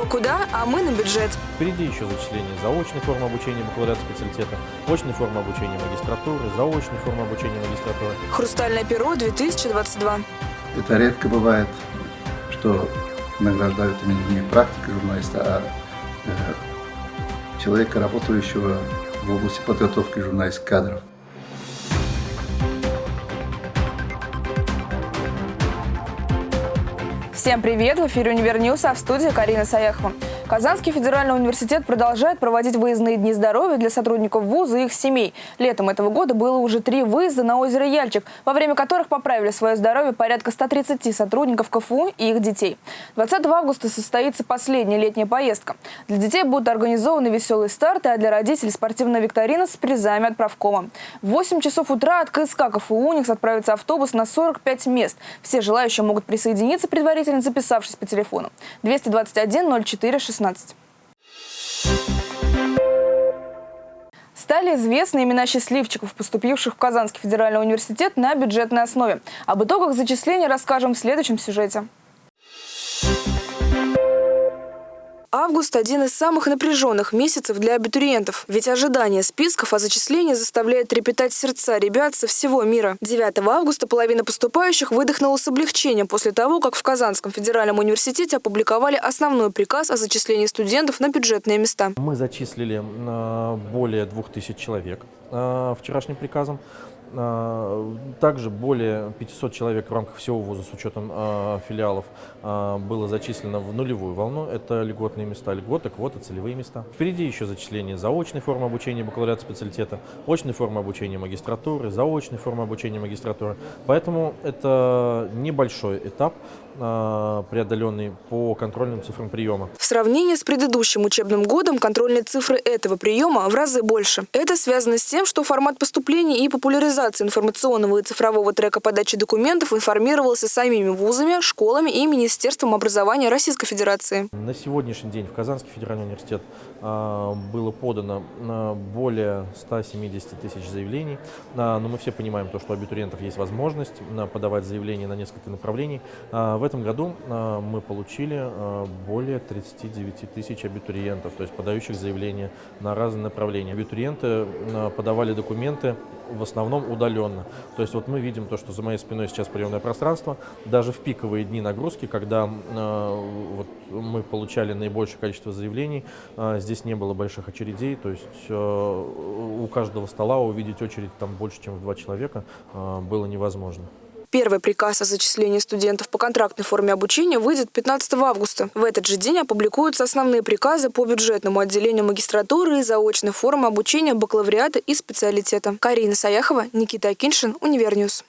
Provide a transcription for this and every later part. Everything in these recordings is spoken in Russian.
Кто куда, а мы на бюджет. Впереди еще зачисление заочной формы обучения бакалавриата специалитета, очной формы обучения магистратуры, заочной формы обучения магистратуры. Хрустальное перо 2022. Это редко бывает, что награждают именно не практика журналиста, а э, человека, работающего в области подготовки журналистских кадров. Всем привет! В эфире «Универньюз», а в студии Карина Саяхова. Казанский федеральный университет продолжает проводить выездные дни здоровья для сотрудников вуза и их семей. Летом этого года было уже три выезда на озеро Яльчик, во время которых поправили свое здоровье порядка 130 сотрудников КФУ и их детей. 20 августа состоится последняя летняя поездка. Для детей будут организованы веселые старты, а для родителей спортивная викторина с призами от правкома. В 8 часов утра от КСК КФУ «Уникс» отправится автобус на 45 мест. Все желающие могут присоединиться, предварительно записавшись по телефону. 221 04 16. 16. Стали известны имена счастливчиков, поступивших в Казанский федеральный университет на бюджетной основе. Об итогах зачисления расскажем в следующем сюжете. Август – один из самых напряженных месяцев для абитуриентов. Ведь ожидание списков о зачислении заставляет трепетать сердца ребят со всего мира. 9 августа половина поступающих выдохнула с облегчением после того, как в Казанском федеральном университете опубликовали основной приказ о зачислении студентов на бюджетные места. Мы зачислили э, более 2000 человек э, вчерашним приказом. А, также более 500 человек в рамках всего вуза с учетом э, филиалов э, было зачислено в нулевую волну. Это льготные места, льготы, квоты, целевые места. Впереди еще зачисление заочной формы обучения бакалавриата специалитета, очной формы обучения магистратуры, заочной формы обучения магистратуры. Поэтому это небольшой этап, преодоленный по контрольным цифрам приема. В сравнении с предыдущим учебным годом контрольные цифры этого приема в разы больше. Это связано с тем, что формат поступления и популяризации информационного и цифрового трека подачи документов информировался самими вузами, школами и Министерством образования Российской Федерации. На сегодняшний день в Казанский федеральный университет а, было подано а, более 170 тысяч заявлений, но мы все понимаем то, что у абитуриентов есть возможность подавать заявления на несколько направлений. В этом году мы получили более 39 тысяч абитуриентов, то есть подающих заявления на разные направления. Абитуриенты подавали документы в основном удаленно. То есть вот мы видим то, что за моей спиной сейчас приемное пространство. Даже в пиковые дни нагрузки, когда э, вот, мы получали наибольшее количество заявлений, э, здесь не было больших очередей. То есть э, у каждого стола увидеть очередь там больше, чем в два человека э, было невозможно. Первый приказ о зачислении студентов по контрактной форме обучения выйдет 15 августа. В этот же день опубликуются основные приказы по бюджетному отделению магистратуры и заочной формы обучения бакалавриата и специалитета. Карина Саяхова, Никита Акиншин, Универньюз.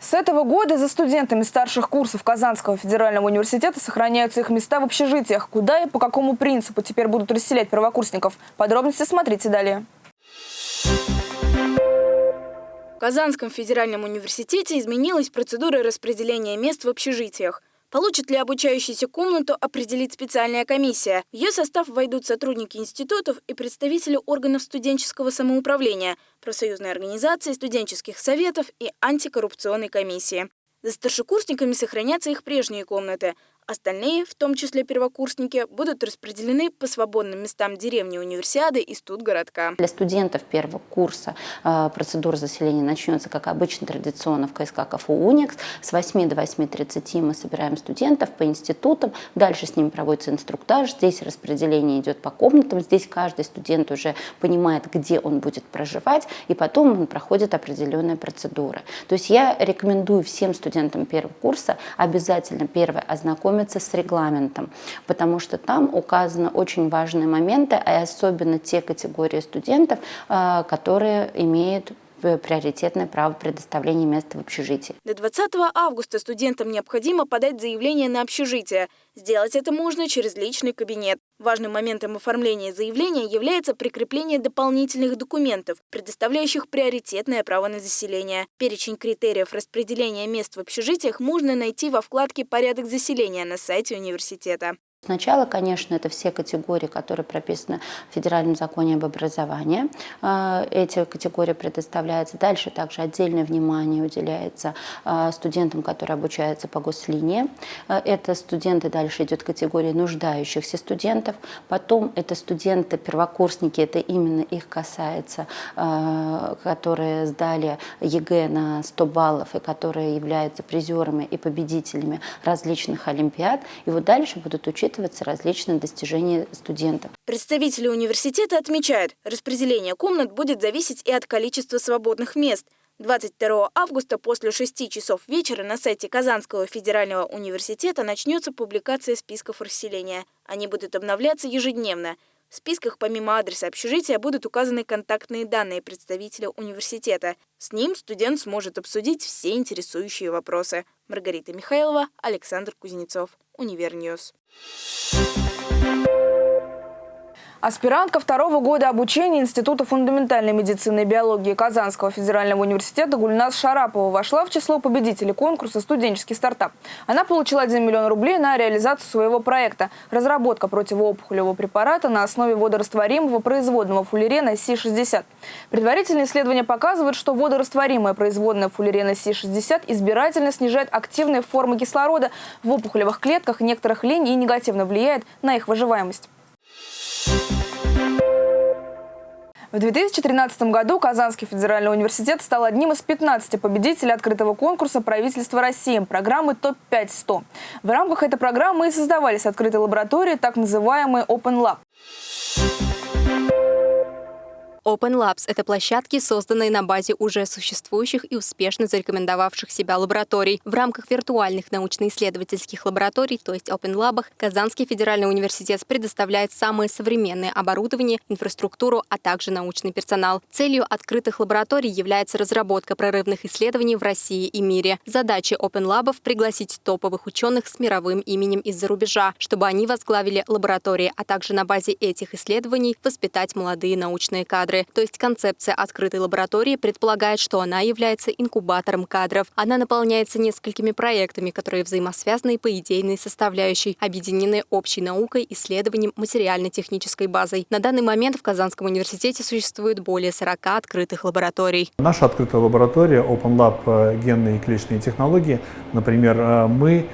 С этого года за студентами старших курсов Казанского федерального университета сохраняются их места в общежитиях. Куда и по какому принципу теперь будут расселять первокурсников? Подробности смотрите далее. В Казанском федеральном университете изменилась процедура распределения мест в общежитиях. Получит ли обучающийся комнату, определит специальная комиссия. В ее состав войдут сотрудники институтов и представители органов студенческого самоуправления, профсоюзной организации, студенческих советов и антикоррупционной комиссии. За старшекурсниками сохранятся их прежние комнаты, Остальные, в том числе первокурсники, будут распределены по свободным местам деревни Универсиады и студгородка. Для студентов первого курса э, процедура заселения начнется, как обычно, традиционно в КСК КФУ «Уникс». С 8 до 8.30 мы собираем студентов по институтам. Дальше с ними проводится инструктаж. Здесь распределение идет по комнатам. Здесь каждый студент уже понимает, где он будет проживать. И потом он проходит определенные процедуры. То есть я рекомендую всем студентам первого курса обязательно первое ознакомиться ознакомиться с регламентом, потому что там указаны очень важные моменты, а особенно те категории студентов, э, которые имеют приоритетное право предоставления места в общежитии. До 20 августа студентам необходимо подать заявление на общежитие. Сделать это можно через личный кабинет. Важным моментом оформления заявления является прикрепление дополнительных документов, предоставляющих приоритетное право на заселение. Перечень критериев распределения мест в общежитиях можно найти во вкладке «Порядок заселения» на сайте университета. Сначала, конечно, это все категории, которые прописаны в Федеральном законе об образовании. А, эти категории предоставляются. Дальше также отдельное внимание уделяется а, студентам, которые обучаются по гослинии. А, это студенты, дальше идет категория нуждающихся студентов. Потом это студенты-первокурсники, это именно их касается, которые сдали ЕГЭ на 100 баллов и которые являются призерами и победителями различных олимпиад. И вот дальше будут учитываться различные достижения студентов. Представители университета отмечают, распределение комнат будет зависеть и от количества свободных мест. 22 августа после 6 часов вечера на сайте Казанского федерального университета начнется публикация списков расселения. Они будут обновляться ежедневно. В списках помимо адреса общежития будут указаны контактные данные представителя университета. С ним студент сможет обсудить все интересующие вопросы. Маргарита Михайлова, Александр Кузнецов, UniverNews. Аспирантка второго года обучения Института фундаментальной медицины и биологии Казанского федерального университета Гульнас Шарапова вошла в число победителей конкурса «Студенческий стартап». Она получила 1 миллион рублей на реализацию своего проекта – разработка противоопухолевого препарата на основе водорастворимого производного фуллерена Си-60. Предварительные исследования показывают, что водорастворимая производная фуллерена Си-60 избирательно снижает активные формы кислорода в опухолевых клетках некоторых линий и негативно влияет на их выживаемость. В 2013 году Казанский федеральный университет стал одним из 15 победителей открытого конкурса правительства России программы ТОП-5-100. В рамках этой программы и создавались открытые лаборатории, так называемые Open Lab. Open Labs — это площадки, созданные на базе уже существующих и успешно зарекомендовавших себя лабораторий. В рамках виртуальных научно-исследовательских лабораторий, то есть Open Lab, Казанский федеральный университет предоставляет самое современное оборудование, инфраструктуру, а также научный персонал. Целью открытых лабораторий является разработка прорывных исследований в России и мире. Задача Open Lab — пригласить топовых ученых с мировым именем из-за рубежа, чтобы они возглавили лаборатории, а также на базе этих исследований воспитать молодые научные кадры кадры. То есть концепция открытой лаборатории предполагает, что она является инкубатором кадров. Она наполняется несколькими проектами, которые взаимосвязаны по идейной составляющей, объединены общей наукой, исследованием, материально-технической базой. На данный момент в Казанском университете существует более 40 открытых лабораторий. Наша открытая лаборатория Open Lab э, генные и клеточные технологии, например, э, мы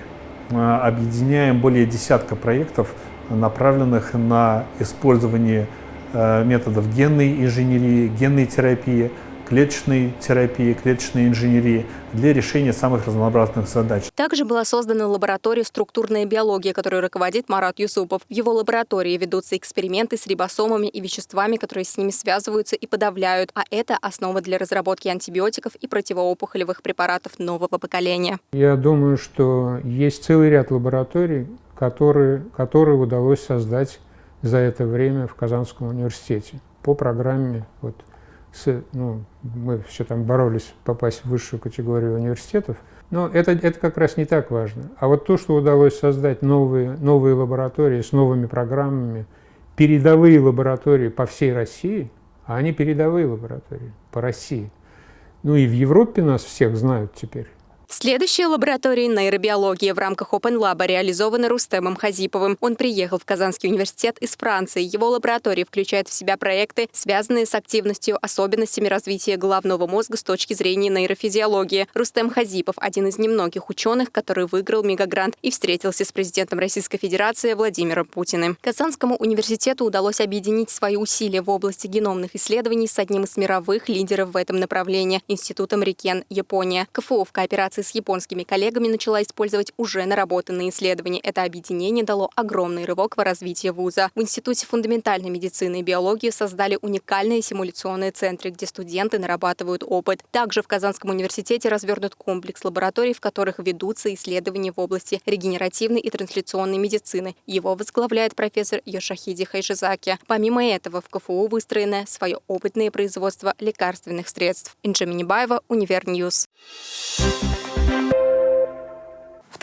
э, объединяем более десятка проектов, направленных на использование методов генной инженерии, генной терапии, клеточной терапии, клеточной инженерии для решения самых разнообразных задач. Также была создана лаборатория «Структурная биология», которой руководит Марат Юсупов. В его лаборатории ведутся эксперименты с рибосомами и веществами, которые с ними связываются и подавляют, а это основа для разработки антибиотиков и противоопухолевых препаратов нового поколения. Я думаю, что есть целый ряд лабораторий, которые, которые удалось создать за это время в Казанском университете по программе, вот, с, ну, мы все там боролись попасть в высшую категорию университетов, но это, это как раз не так важно. А вот то, что удалось создать новые, новые лаборатории с новыми программами, передовые лаборатории по всей России, а они передовые лаборатории по России. Ну и в Европе нас всех знают теперь. Следующая лаборатория нейробиологии в рамках Open Lab реализована Рустемом Хазиповым. Он приехал в Казанский университет из Франции. Его лаборатория включает в себя проекты, связанные с активностью, особенностями развития головного мозга с точки зрения нейрофизиологии. Рустем Хазипов – один из немногих ученых, который выиграл мегагрант и встретился с президентом Российской Федерации Владимиром Путиным. Казанскому университету удалось объединить свои усилия в области геномных исследований с одним из мировых лидеров в этом направлении – Институтом Рикен, Япония. КФУ в кооперации с японскими коллегами начала использовать уже наработанные исследования. Это объединение дало огромный рывок в развитии вуза. В Институте фундаментальной медицины и биологии создали уникальные симуляционные центры, где студенты нарабатывают опыт. Также в Казанском университете развернут комплекс лабораторий, в которых ведутся исследования в области регенеративной и трансляционной медицины. Его возглавляет профессор Йошихиде Хаяшизаки. Помимо этого, в КФУ выстроено свое опытное производство лекарственных средств. Инжа Минибаева, UniverNews. В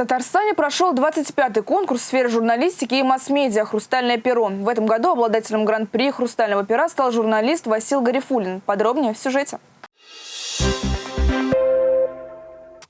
Татарстане прошел 25-й конкурс в сфере журналистики и масс-медиа «Хрустальное перо». В этом году обладателем гран-при «Хрустального пера» стал журналист Васил Гарифулин. Подробнее в сюжете.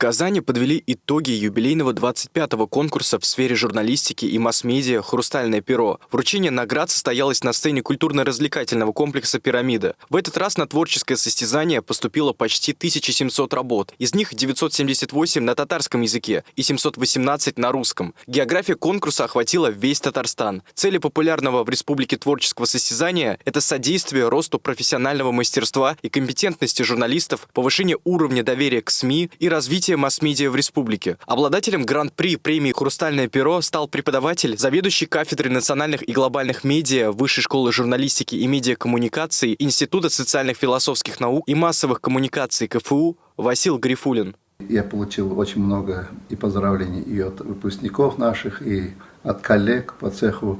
Казани подвели итоги юбилейного 25-го конкурса в сфере журналистики и масс-медиа «Хрустальное перо». Вручение наград состоялось на сцене культурно-развлекательного комплекса «Пирамида». В этот раз на творческое состязание поступило почти 1700 работ. Из них 978 на татарском языке и 718 на русском. География конкурса охватила весь Татарстан. Цели популярного в республике творческого состязания – это содействие росту профессионального мастерства и компетентности журналистов, повышение уровня доверия к СМИ и развитие масс-медиа в республике. Обладателем гран-при премии «Хрустальное перо» стал преподаватель, заведующий кафедрой национальных и глобальных медиа Высшей школы журналистики и медиакоммуникации Института социальных философских наук и массовых коммуникаций КФУ Васил Грифулин. Я получил очень много и поздравлений и от выпускников наших, и от коллег по цеху.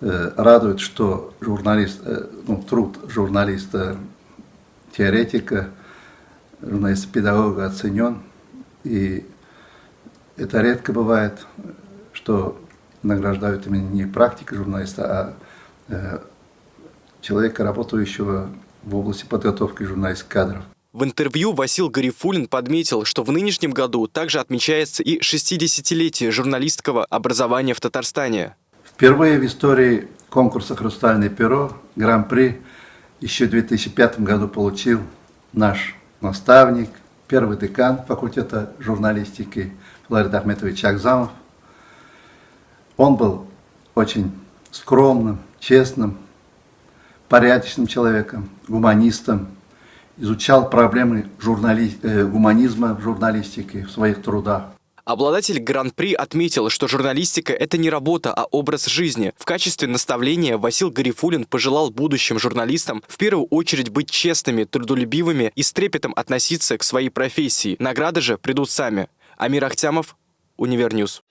Э, радует, что журналист, э, ну, труд журналиста-теоретика, журналиста-педагога оценен. И это редко бывает, что награждают именно не практика журналиста, а э, человека, работающего в области подготовки журналистских кадров. В интервью Васил Гарифулин подметил, что в нынешнем году также отмечается и 60-летие журналистского образования в Татарстане. Впервые в истории конкурса «Хрустальное перо» гран-при еще в 2005 году получил наш наставник, первый декан факультета журналистики Флорид Ахметович Акзамов. Он был очень скромным, честным, порядочным человеком, гуманистом, изучал проблемы журнали... э, гуманизма в журналистике в своих трудах. Обладатель Гран-при отметил, что журналистика – это не работа, а образ жизни. В качестве наставления Васил Гарифулин пожелал будущим журналистам в первую очередь быть честными, трудолюбивыми и с трепетом относиться к своей профессии. Награды же придут сами. Амир Ахтямов, UniverNews.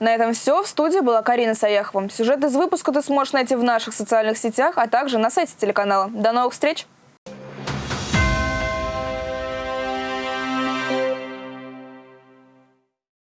На этом все. В студии была Карина Саяхова. Сюжет из выпуска ты сможешь найти в наших социальных сетях, а также на сайте телеканала. До новых встреч!